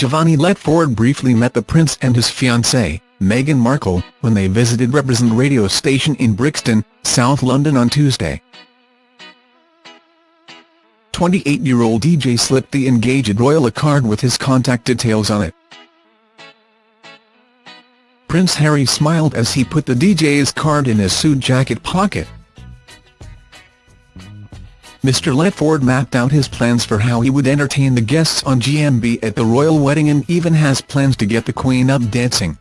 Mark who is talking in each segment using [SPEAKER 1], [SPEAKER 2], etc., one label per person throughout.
[SPEAKER 1] Giovanni Letford briefly met the Prince and his fiancée, Meghan Markle, when they visited Represent radio station in Brixton, South London on Tuesday. 28-year-old DJ slipped the engaged royal a card with his contact details on it. Prince Harry smiled as he put the DJ's card in his suit jacket pocket. Mr Letford mapped out his plans for how he would entertain the guests on GMB at the royal wedding and even has plans to get the Queen up dancing.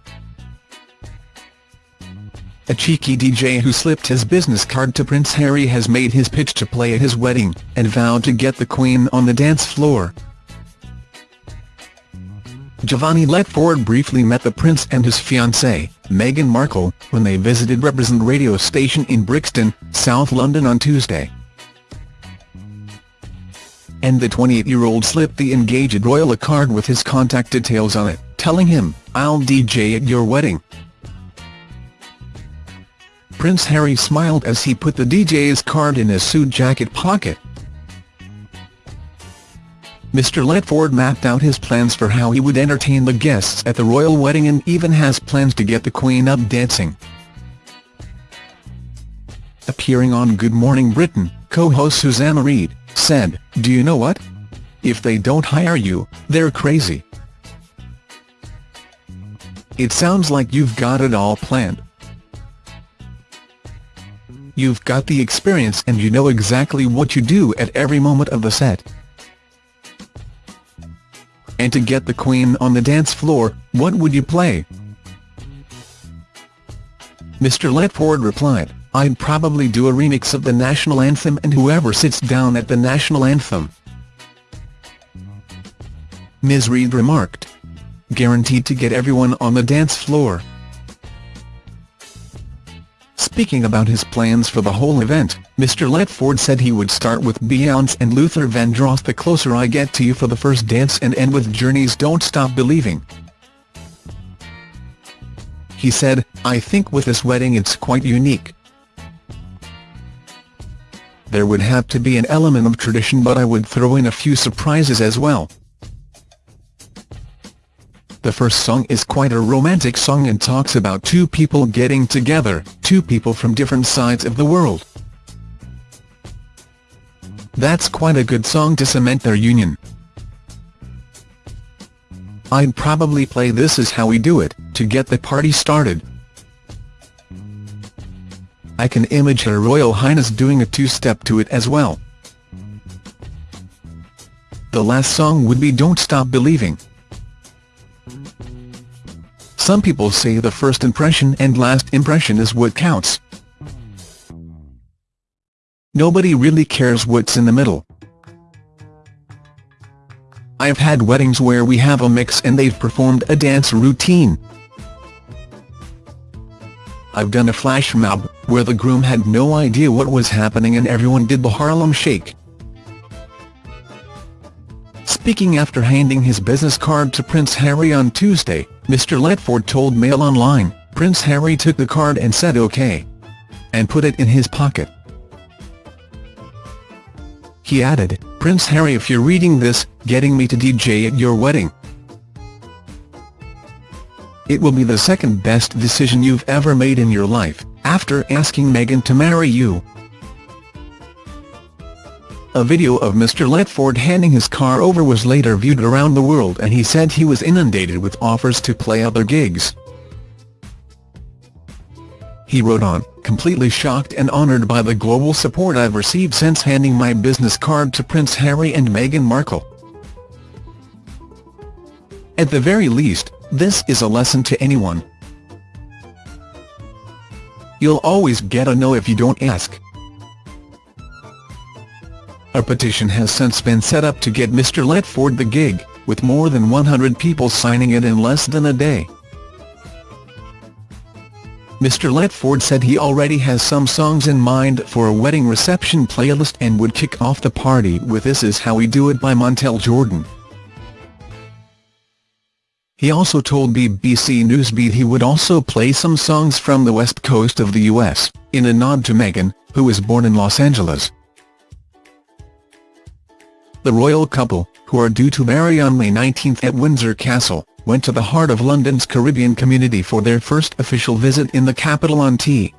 [SPEAKER 1] A cheeky DJ who slipped his business card to Prince Harry has made his pitch to play at his wedding, and vowed to get the Queen on the dance floor. Giovanni Letford briefly met the Prince and his fiancée, Meghan Markle, when they visited Represent radio station in Brixton, South London on Tuesday. And the 28-year-old slipped the engaged royal a card with his contact details on it, telling him, I'll DJ at your wedding. Prince Harry smiled as he put the DJ's card in his suit jacket pocket. Mr Letford mapped out his plans for how he would entertain the guests at the royal wedding and even has plans to get the Queen up dancing. Appearing on Good Morning Britain, co-host Susanna Reid, said, Do you know what? If they don't hire you, they're crazy. It sounds like you've got it all planned. You've got the experience and you know exactly what you do at every moment of the set. And to get the Queen on the dance floor, what would you play? Mr Letford replied, I'd probably do a remix of the national anthem and whoever sits down at the national anthem. Ms Reid remarked. Guaranteed to get everyone on the dance floor. Speaking about his plans for the whole event, Mr Letford said he would start with Beyonce and Luther Vandross The Closer I Get to You for the first dance and end with Journey's Don't Stop Believing. He said, I think with this wedding it's quite unique. There would have to be an element of tradition but I would throw in a few surprises as well. The first song is quite a romantic song and talks about two people getting together, two people from different sides of the world. That's quite a good song to cement their union. I'd probably play This Is How We Do It, to get the party started. I can image Her Royal Highness doing a two-step to it as well. The last song would be Don't Stop Believing. Some people say the first impression and last impression is what counts. Nobody really cares what's in the middle. I've had weddings where we have a mix and they've performed a dance routine. I've done a flash mob, where the groom had no idea what was happening and everyone did the Harlem Shake. Speaking after handing his business card to Prince Harry on Tuesday, Mr Letford told Mail Online, Prince Harry took the card and said OK. And put it in his pocket. He added, Prince Harry if you're reading this, getting me to DJ at your wedding. It will be the second best decision you've ever made in your life, after asking Meghan to marry you. A video of Mr Letford handing his car over was later viewed around the world and he said he was inundated with offers to play other gigs. He wrote on, completely shocked and honoured by the global support I've received since handing my business card to Prince Harry and Meghan Markle. At the very least, this is a lesson to anyone. You'll always get a no if you don't ask. A petition has since been set up to get Mr Letford the gig, with more than 100 people signing it in less than a day. Mr Letford said he already has some songs in mind for a wedding reception playlist and would kick off the party with This Is How We Do It by Montel Jordan. He also told BBC Newsbeat he would also play some songs from the west coast of the US, in a nod to Meghan, who was born in Los Angeles. The royal couple, who are due to marry on May 19 at Windsor Castle, went to the heart of London's Caribbean community for their first official visit in the capital on T.